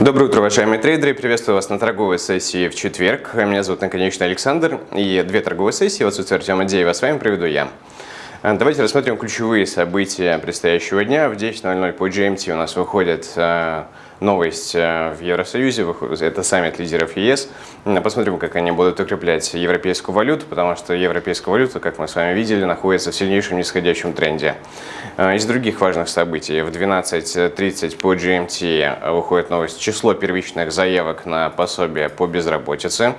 Доброе утро, уважаемые трейдеры. Приветствую вас на торговой сессии в четверг. Меня зовут наконечно Александр. И две торговые сессии в отсутствие Артема Деева с вами проведу я. Давайте рассмотрим ключевые события предстоящего дня. В 10.00 по GMT у нас выходит э, новость э, в Евросоюзе, это саммит лидеров ЕС. Посмотрим, как они будут укреплять европейскую валюту, потому что европейская валюта, как мы с вами видели, находится в сильнейшем нисходящем тренде. Э, из других важных событий, в 12.30 по GMT выходит новость число первичных заявок на пособие по безработице.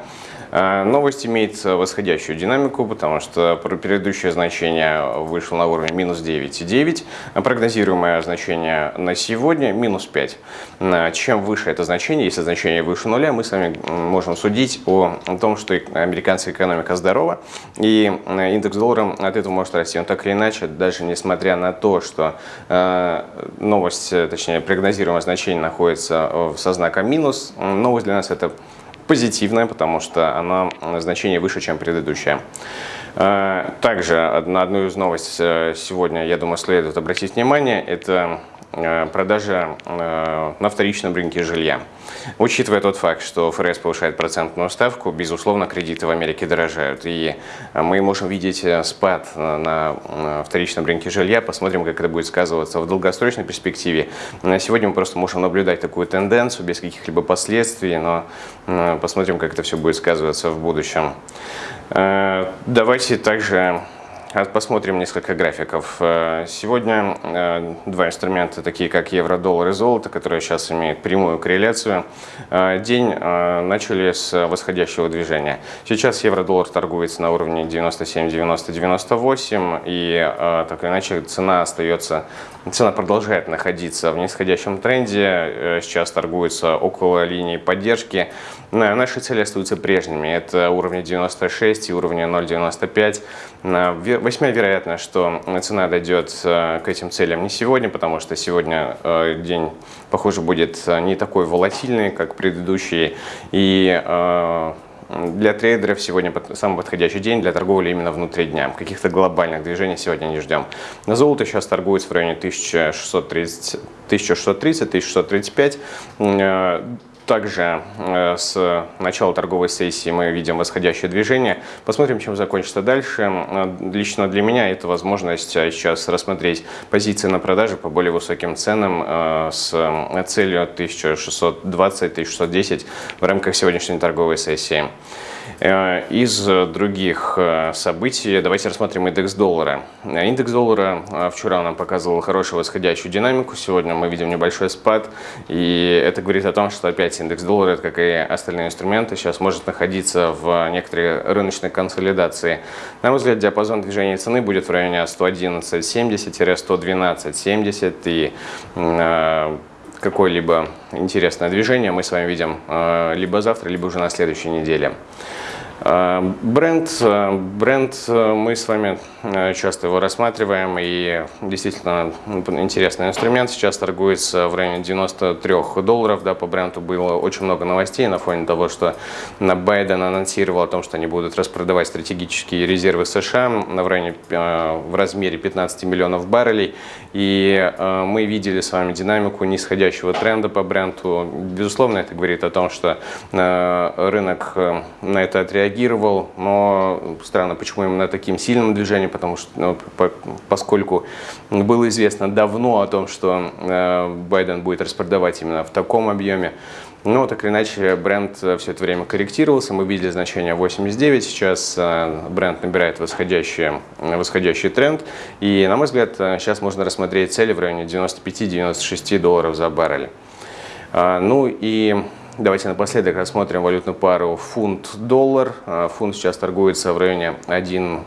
Э, новость имеет восходящую динамику, потому что предыдущее значение вышло на уровне минус 9,9, а прогнозируемое значение на сегодня минус 5. Э, чем выше это значение, если значение выше нуля, мы с вами можем судить о том, что американская экономика здорова, и э, индекс доллара от этого может расти. Но так или иначе, даже несмотря на то, что новость, точнее прогнозируемое значение находится со знаком минус, новость для нас это позитивная, потому что она значение выше, чем предыдущая. Э, также на одну из новостей э, сегодня, я думаю, следует обратить внимание, это Э, продажа э, на вторичном рынке жилья. Учитывая тот факт, что ФРС повышает процентную ставку, безусловно, кредиты в Америке дорожают. И мы можем видеть э, спад на вторичном рынке жилья. Посмотрим, как это будет сказываться в долгосрочной перспективе. Сегодня мы просто можем наблюдать такую тенденцию без каких-либо последствий, но посмотрим, как это все будет сказываться в будущем. Давайте также Посмотрим несколько графиков. Э, сегодня э, два инструмента, такие как евро, доллар и золото, которые сейчас имеют прямую корреляцую. Э, день начали с восходящего движения. Сейчас евро-доллар торгуется на уровне 97-90-98, и так или иначе цена остается, цена продолжает находиться в нисходящем тренде. Сейчас торгуется около линии поддержки. Наши цели остаются прежними. Это уровни 96 и уровни 0,95. Весьма вероятно, что цена дойдет э, к этим целям не сегодня, потому что сегодня э, день, похоже, будет э, не такой волатильный, как предыдущий. И для трейдеров сегодня самый подходящий день для торговли именно внутри дня. Каких-то глобальных движений сегодня не ждем. На золото сейчас торгуется в районе 1630, 1630 1635. Также э, с начала торговой сессии мы видим восходящее движение. Посмотрим, чем закончится дальше. Э, лично для меня это возможность э, сейчас рассмотреть позиции на продаже по более высоким ценам с целью 1620-1610 в рамках сегодняшней торговой сессии. Из других событий давайте рассмотрим индекс доллара. Индекс доллара вчера нам показывал хорошую восходящую динамику, сегодня мы видим небольшой спад, и это говорит о том, что опять индекс доллара, как и остальные инструменты, сейчас может находиться в некоторой рыночной консолидации. На мой взгляд, диапазон движения цены будет в районе 111.70-112.70, и какое-либо интересное движение мы с вами видим либо завтра, либо уже на следующей неделе. Э, бренд, э, бренд, э, мы с вами часто его рассматриваем, и действительно интересный инструмент. Сейчас торгуется в районе 93 долларов. Да, по бренду было очень много новостей на фоне того, что Байден анонсировал о том, что они будут распродавать стратегические резервы США в, районе, в размере 15 миллионов баррелей. И мы видели с вами динамику нисходящего тренда по бренду. Безусловно, это говорит о том, что рынок на это отреагировал реагировал, но странно, почему именно таким сильным движением, потому что, ну, по, поскольку было известно давно о том, что э, Байден будет распродавать именно в таком объеме, но так или иначе бренд все это время корректировался, мы видели значение 89, сейчас э, бренд набирает восходящий, восходящий тренд, и, на мой взгляд, э, сейчас можно рассмотреть цели в районе 95-96 долларов за баррель. Ну и Давайте напоследок рассмотрим валютную пару фунт-доллар. А, фунт сейчас торгуется в районе 1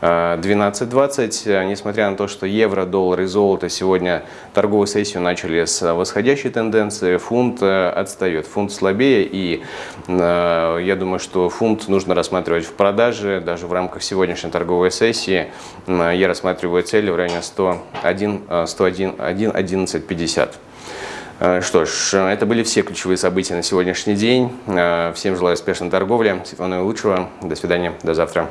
12.20. А, несмотря на то, что евро, доллар и золото сегодня торговую сессию начали с восходящей тенденции, фунт отстает, фунт слабее, и я думаю, что фунт нужно рассматривать в продаже, даже в рамках сегодняшней торговой сессии. Я рассматриваю цели в районе 101, 101, 1, 11.50. Э, что ж, это были все ключевые события на сегодняшний день. Э, всем желаю успешной торговли, всего наилучшего. До свидания, до завтра.